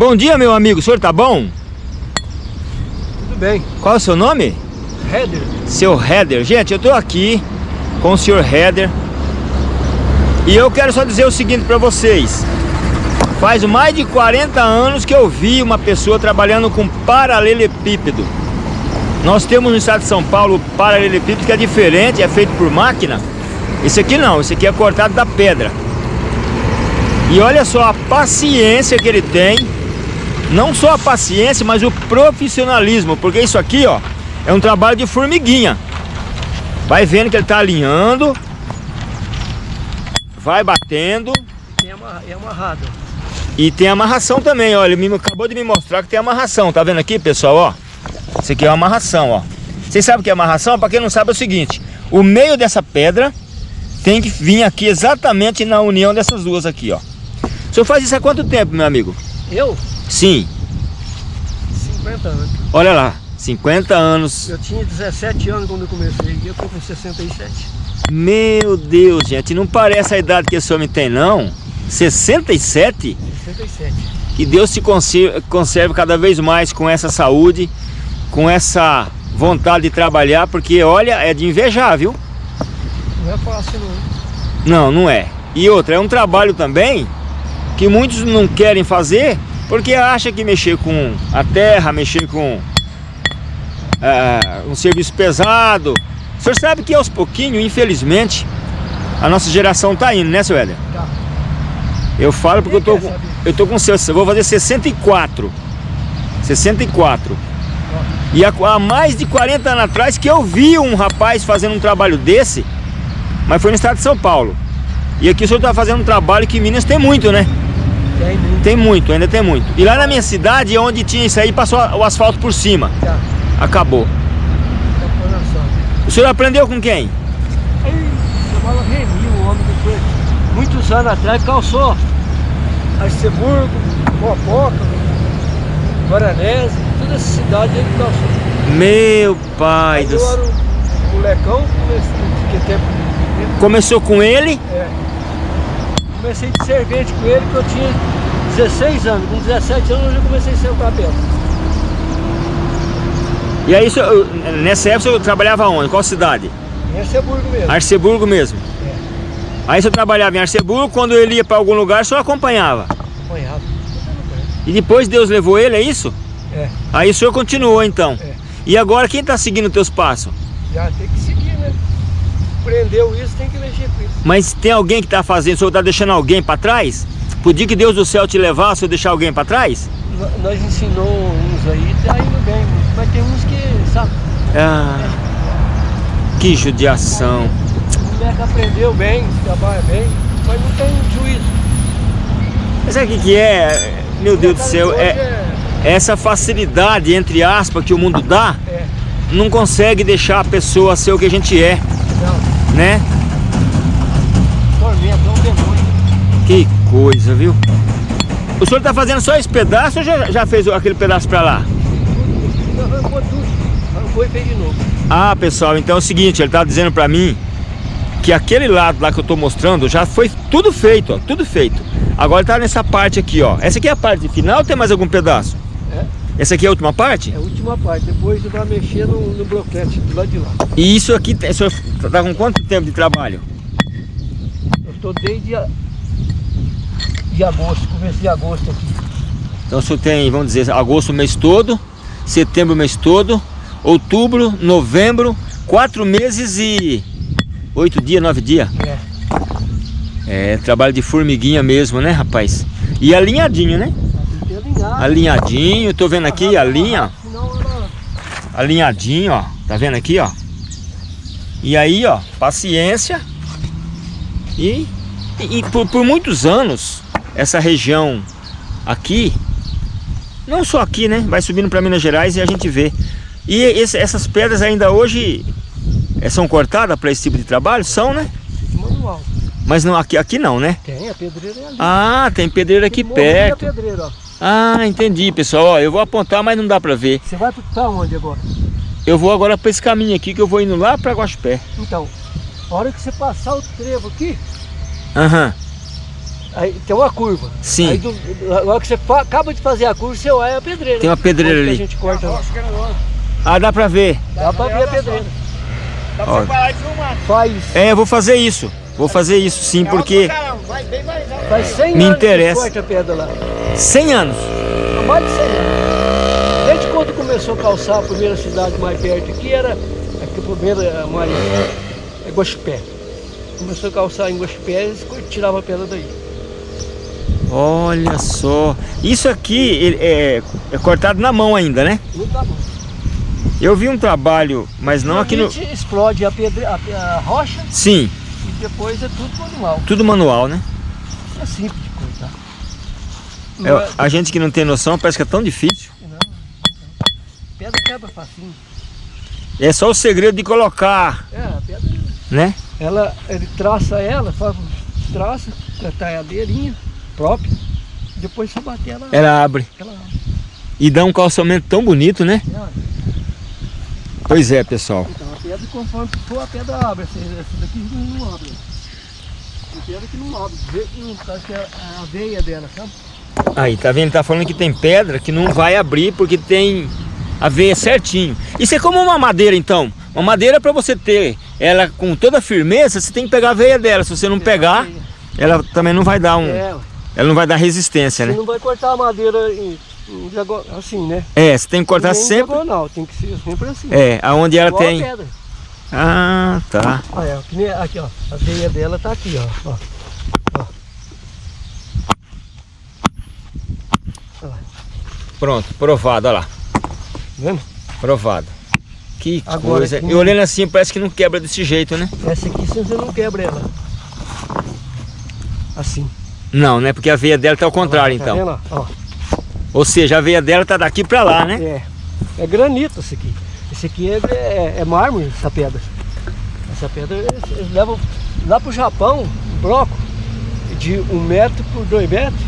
Bom dia, meu amigo. O senhor tá bom? Tudo bem. Qual é o seu nome? Header. Seu Header. Gente, eu tô aqui com o senhor Header. E eu quero só dizer o seguinte para vocês. Faz mais de 40 anos que eu vi uma pessoa trabalhando com paralelepípedo. Nós temos no estado de São Paulo o paralelepípedo que é diferente, é feito por máquina. Esse aqui não, esse aqui é cortado da pedra. E olha só a paciência que ele tem. Não só a paciência, mas o profissionalismo. Porque isso aqui, ó, é um trabalho de formiguinha. Vai vendo que ele está alinhando. Vai batendo. Tem amarra, é amarrado. E tem amarração também, ó. Ele me, acabou de me mostrar que tem amarração. Tá vendo aqui, pessoal, ó? Isso aqui é uma amarração, ó. Vocês sabem o que é amarração? Para quem não sabe é o seguinte. O meio dessa pedra tem que vir aqui exatamente na união dessas duas aqui, ó. O senhor faz isso há quanto tempo, meu amigo? Eu? Sim. 50 anos. Olha lá, 50 anos. Eu tinha 17 anos quando eu comecei e eu tô com 67. Meu Deus, gente, não parece a idade que esse homem tem, não? 67? 67. Que Deus te conserve, conserve cada vez mais com essa saúde, com essa vontade de trabalhar, porque olha, é de invejar, viu? Não é fácil não. Não, não é. E outra, é um trabalho também que muitos não querem fazer porque acha que mexer com a terra, mexer com é, um serviço pesado. O senhor sabe que aos pouquinhos, infelizmente, a nossa geração tá indo, né, seu Éder? Tá. Eu falo porque eu tô, com, eu tô com eu vou fazer 64. 64. E há, há mais de 40 anos atrás que eu vi um rapaz fazendo um trabalho desse, mas foi no estado de São Paulo. E aqui o senhor está fazendo um trabalho que em Minas tem muito, né? Tem muito. Tem muito, ainda tem muito. E lá na minha cidade, onde tinha isso aí, passou o asfalto por cima. Tá. Acabou. O senhor aprendeu com quem? Chamava Remi, um homem que foi muitos anos atrás, calçou Arceburgo, Mopoca, Guaranese, toda essa cidade ele calçou. Meu pai do eu céu. era um molecão, fiquei tempo Começou com ele? É. Comecei de servente com ele que eu tinha 16 anos. Com 17 anos eu já comecei a ser o cabelo. E aí, senhor- nessa época, o senhor trabalhava onde? Qual cidade? Em Arceburgo mesmo. Arceburgo mesmo. É. Aí o senhor trabalhava em Arceburgo, quando ele ia para algum lugar, o senhor acompanhava. Acompanhava. E depois Deus levou ele, é isso? É. Aí o senhor continuou então. É. E agora quem está seguindo os teus passos? Já tem que? Prendeu isso, tem que mexer com isso. Mas tem alguém que está fazendo, o senhor está deixando alguém para trás? Podia que Deus do céu te levar, se eu deixar alguém para trás? Nós ensinou uns aí, tá indo bem. Mas tem uns que, sabe, Ah, que judiação. o moleque aprendeu bem, trabalha bem, mas não tem juízo. Mas sabe o que, que é? Meu Deus do céu, Hoje é essa facilidade, entre aspas, que o mundo dá, é. não consegue deixar a pessoa ser o que a gente é, né? tormenta, é um demônio. Que coisa, viu? O senhor tá fazendo só esse pedaço ou já, já fez aquele pedaço pra lá? Arrancou tudo. Arrancou e fez de novo. Ah, pessoal, então é o seguinte, ele tá dizendo pra mim que aquele lado lá que eu tô mostrando já foi tudo feito, ó, tudo feito. Agora tá nessa parte aqui, ó. Essa aqui é a parte final ou tem mais algum pedaço? É. Essa aqui é a última parte? É a última parte, depois vai mexer no, no bloquete do lado de lá. E isso aqui, o senhor tá com quanto tempo de trabalho? Eu estou desde a, de agosto, começo de agosto aqui. Então o senhor tem, vamos dizer, agosto o mês todo, setembro o mês todo, outubro, novembro, quatro meses e oito dias, nove dias. É. É, trabalho de formiguinha mesmo, né, rapaz? E alinhadinho, né? Tem. Alinhadinho, tô vendo aqui a linha, alinhadinho, ó. Tá vendo aqui, ó? E aí, ó, paciência. E, e, por, por muitos anos, essa região aqui, não só aqui, né? Vai subindo para Minas Gerais e a gente vê. E esse- essas pedras ainda hoje eh, são cortadas para esse tipo de trabalho? São, né? Manual. Mas não, aqui, aqui não, né? Tem, a pedreira é ali. Ah, tem pedreiro aqui da perto. pedreira, ó. Ah, entendi, pessoal. Ó, eu vou apontar, mas não dá pra ver. Você vai para onde agora? Eu vou agora pra esse caminho aqui, que eu vou indo lá pra Guaxupé. Então, a hora que você passar o trevo aqui, Aham. Aí tem uma curva. Sim. Aí do, que você fa- acaba de fazer a curva, você olha a pedreira. Tem uma pedreira ali. A gente corta lá. Ah, dá pra ver. Dá pra ver a pedreira. pra você parar e filmar. Faz, É, eu vou fazer isso. Vou fazer isso sim, porque Vai faz 100 Me anos interessa. que corta a pedra lá. 100 anos. Há mais de 100 anos. Desde quando começou a calçar a primeira cidade mais perto aqui, era aqui a primeira mais é Guaxupé. Começou a calçar em Guaxupé, eles tiravam a pedra daí. Olha só. Isso aqui é, é cortado na mão ainda, né? Tá bom. Eu vi um trabalho, mas não aqui no... Explode a, pedra, a, a rocha Sim, e depois é tudo manual. tudo manual, né? É simples É, é- a gente que não tem noção parece que é tão difícil. não. Pedra quebra facinho. É só o segredo de colocar, É, a pedra, né? ela, ele traça ela, faz, traça, com a talhadeirinha própria, depois você bater ela, Ela abre. ela E dá um calçamento tão bonito, né? ela- Pois é, pessoal. Então a pedra, conforme for, a pedra abre. Essa, essa daqui não, não abre. Tem pedra que não abre. Vê que não tá que é a veia dela, sabe? Aí, tá vendo? Ele tá falando que tem pedra que não vai abrir porque tem a veia certinho. Isso é como uma madeira, então. Uma madeira para você ter ela com toda firmeza, você tem que pegar a veia dela. Se você não pegar, ela também não vai dar um... É, Ela não vai dar resistência, você né? não vai cortar a madeira em, em diago- assim, né? É, você tem que cortar sempre... diagonal, tem que ser sempre assim. É, aonde ela Igual tem... Ah, tá. Olha, aqui ó, a veia dela tá aqui ó. ó. Pronto, provado, olha lá. Tá vendo? Provado. Que Agora coisa. E olhando assim, parece que não quebra desse jeito, né? Essa aqui você não quebra ela. Assim. Não, né? Porque a veia dela tá ao contrário, Tá então. Ou seja, a veia dela tá daqui pra lá, né? É. É granito esse aqui. Esse aqui é, é, é mármore, essa pedra. Essa pedra eles, eles levam lá pro Japão, um bloco de um metro por dois metros,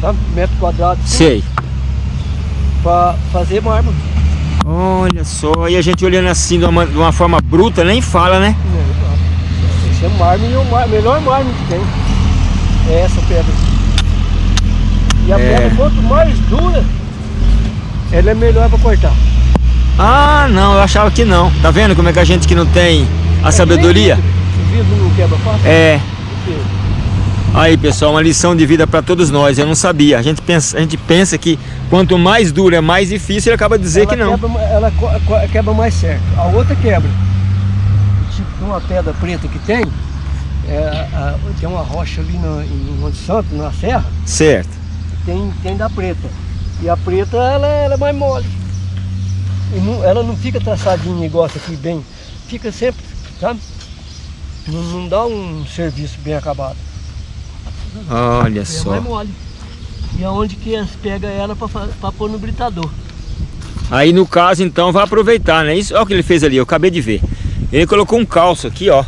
sabe? Um metro quadrado, Sei. Para fazer mármore. Olha só, e a gente olhando assim de uma, de uma forma bruta, nem fala, né? Esse é mármore e o melhor mármore que tem. É essa pedra. E a É. pedra, quanto mais dura, ela é melhor para cortar. Ah, não, eu achava que não. Tá vendo como é que a gente que não tem a sabedoria? O vidro não quebra fácil? É. Aí, pessoal, uma lição de vida pra todos nós. Eu não sabia. A gente pensa, a gente pensa que quanto mais duro é mais difícil, ele acaba de dizer ela que não. Quebra, ela quebra mais certo. A outra quebra. Tipo, tem uma pedra preta que tem, é, a- tem uma rocha ali no, em Monte Santo, na serra, Certo. tem, tem da preta. E a preta, ela, ela é mais mole. Não- ela não fica traçadinha igual essa aqui, bem. Fica sempre, sabe? Não, não dá um serviço bem acabado. Olha É só. mais mole. E aonde que pegam ela para pôr no britador. Aí no caso então vai aproveitar, né? Isso, olha o que ele fez ali, eu acabei de ver. Ele colocou um calço aqui, ó.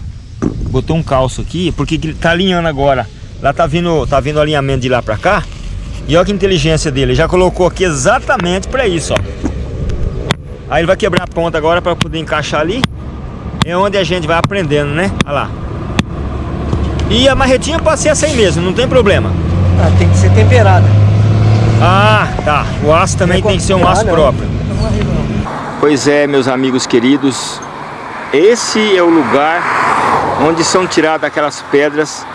Botou um calço aqui, porque que ele tá alinhando agora. Lá tá vindo, tá vindo o alinhamento de lá pra cá. E olha que inteligência dele, ele já colocou aqui exatamente pra isso, ó. Aí ele vai quebrar a ponta agora para poder encaixar ali. É onde a gente vai aprendendo, né? Olha lá. E a marretinha pode ser essa aí mesmo, não tem problema. Ah, tem que ser temperada. Ah, tá. O aço também tem que ser um aço não. próprio. Não arrega, não. Pois é, meus amigos queridos, esse é o lugar onde são tiradas aquelas pedras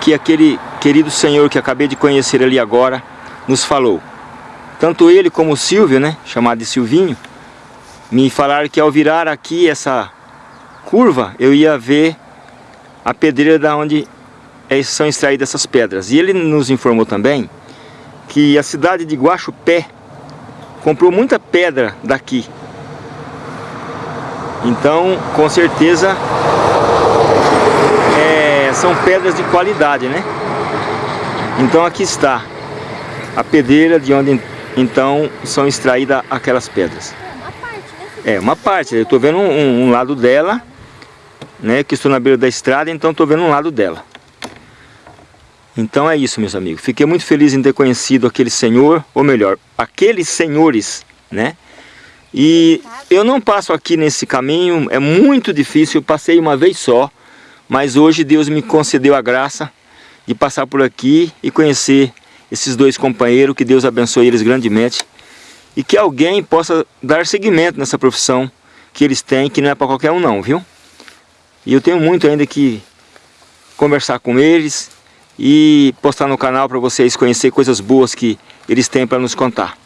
que aquele querido senhor que acabei de conhecer ali agora nos falou. Tanto ele como o Silvio, né, chamado de Silvinho, me falaram que ao virar aqui essa curva, eu ia ver a pedreira da onde eh, são extraídas essas pedras. E ele nos informou também que a cidade de Guaxupé comprou muita pedra daqui. Então, com certeza, é, são pedras de qualidade, né? Então aqui está a pedreira de onde então são extraídas aquelas pedras. Uma parte, né? É, uma parte. Eu estou vendo um- um lado dela, né? Que estou na beira da estrada, então estou vendo um lado dela. Então é isso, meus amigos. Fiquei muito feliz em ter conhecido aquele senhor, ou melhor, aqueles senhores, né? E eu não passo aqui nesse caminho, é muito difícil, eu passei uma vez só, mas hoje Deus me concedeu a graça de passar por aqui e conhecer esses dois companheiros, que Deus abençoe eles grandemente e que alguém possa dar seguimento nessa profissão que eles têm, que não é para qualquer um não, viu? E eu tenho muito ainda que conversar com eles e postar no canal para vocês conhecer coisas boas que eles têm para nos contar.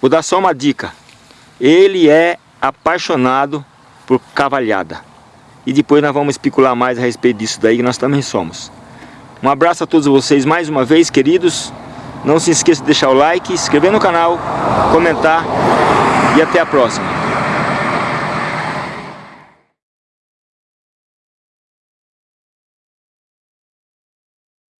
Vou dar só uma dica. Ele é apaixonado por cavalhada. E depois nós vamos especular mais a respeito disso daí, que nós também somos. Um abraço a todos vocês mais uma vez, queridos. Não se esqueça de deixar o like, se inscrever no canal, comentar e até a próxima.